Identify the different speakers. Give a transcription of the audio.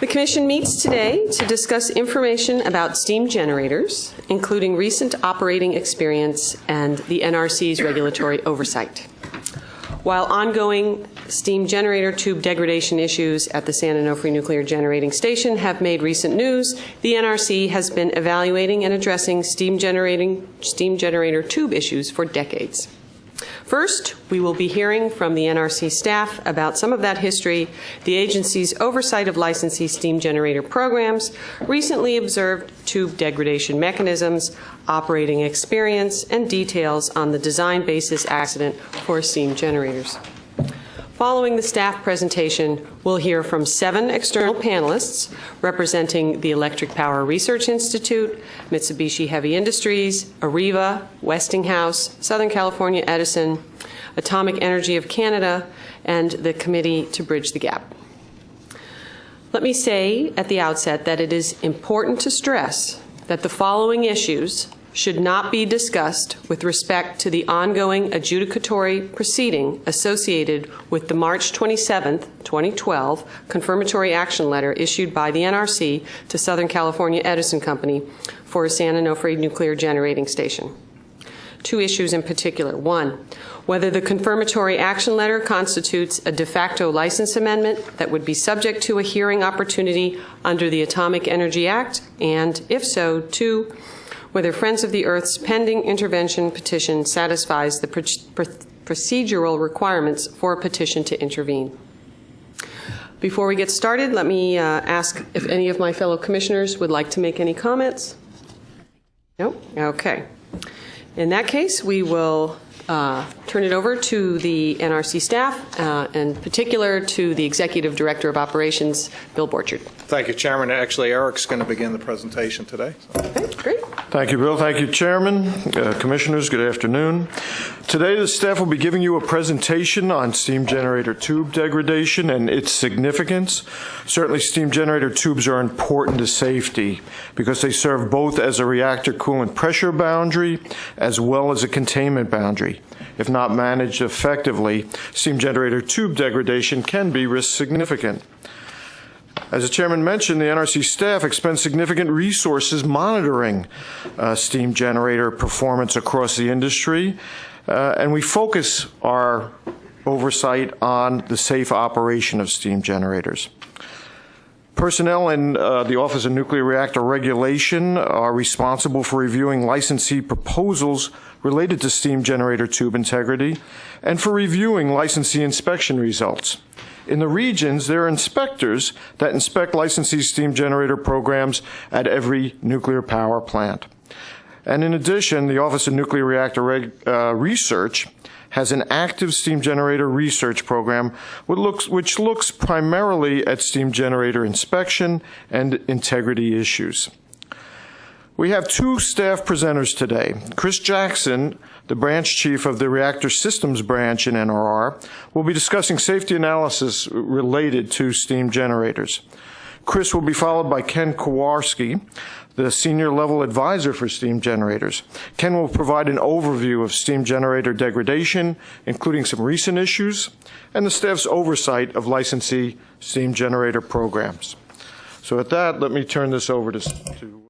Speaker 1: The Commission meets today to discuss information about steam generators, including recent operating experience and the NRC's regulatory oversight. While ongoing steam generator tube degradation issues at the San Onofre Nuclear Generating Station have made recent news, the NRC has been evaluating and addressing steam, generating, steam generator tube issues for decades. First, we will be hearing from the NRC staff about some of that history, the agency's oversight of licensee steam generator programs, recently observed tube degradation mechanisms, operating experience, and details on the design basis accident for steam generators. Following the staff presentation, we'll hear from seven external panelists representing the Electric Power Research Institute, Mitsubishi Heavy Industries, Areva, Westinghouse, Southern California Edison, Atomic Energy of Canada, and the Committee to Bridge the Gap. Let me say at the outset that it is important to stress that the following issues should not be discussed with respect to the ongoing adjudicatory proceeding associated with the March 27, 2012 confirmatory action letter issued by the NRC to Southern California Edison Company for a San Onofre nuclear generating station. Two issues in particular. One, whether the confirmatory action letter constitutes a de facto license amendment that would be subject to a hearing opportunity under the Atomic Energy Act, and if so, two, whether Friends of the Earth's pending intervention petition satisfies the pr pr procedural requirements for a petition to intervene. Before we get started, let me uh, ask if any of my fellow commissioners would like to make any comments. No? Okay. In that case, we will uh, turn it over to the NRC staff, uh, in particular to the Executive Director of Operations, Bill Borchard.
Speaker 2: Thank you, Chairman. Actually, Eric's going to begin the presentation today.
Speaker 1: Okay, great.
Speaker 3: Thank you, Bill. Thank you, Chairman, uh, Commissioners. Good afternoon. Today, the staff will be giving you a presentation on steam generator tube degradation and its significance. Certainly, steam generator tubes are important to safety because they serve both as a reactor coolant pressure boundary as well as a containment boundary. If not managed effectively, steam generator tube degradation can be risk significant. As the chairman mentioned, the NRC staff expends significant resources monitoring uh, steam generator performance across the industry, uh, and we focus our oversight on the safe operation of steam generators. Personnel in uh, the Office of Nuclear Reactor Regulation are responsible for reviewing licensee proposals related to steam generator tube integrity and for reviewing licensee inspection results. In the regions, there are inspectors that inspect licensee steam generator programs at every nuclear power plant. And in addition, the Office of Nuclear Reactor Reg uh, Research has an active steam generator research program which looks, which looks primarily at steam generator inspection and integrity issues. We have two staff presenters today. Chris Jackson, the branch chief of the Reactor Systems branch in NRR, will be discussing safety analysis related to steam generators. Chris will be followed by Ken Karwoski, the senior level advisor for steam generators. Ken will provide an overview of steam generator degradation, including some recent issues, and the staff's oversight of licensee steam generator programs. So with that, let me turn this over to, to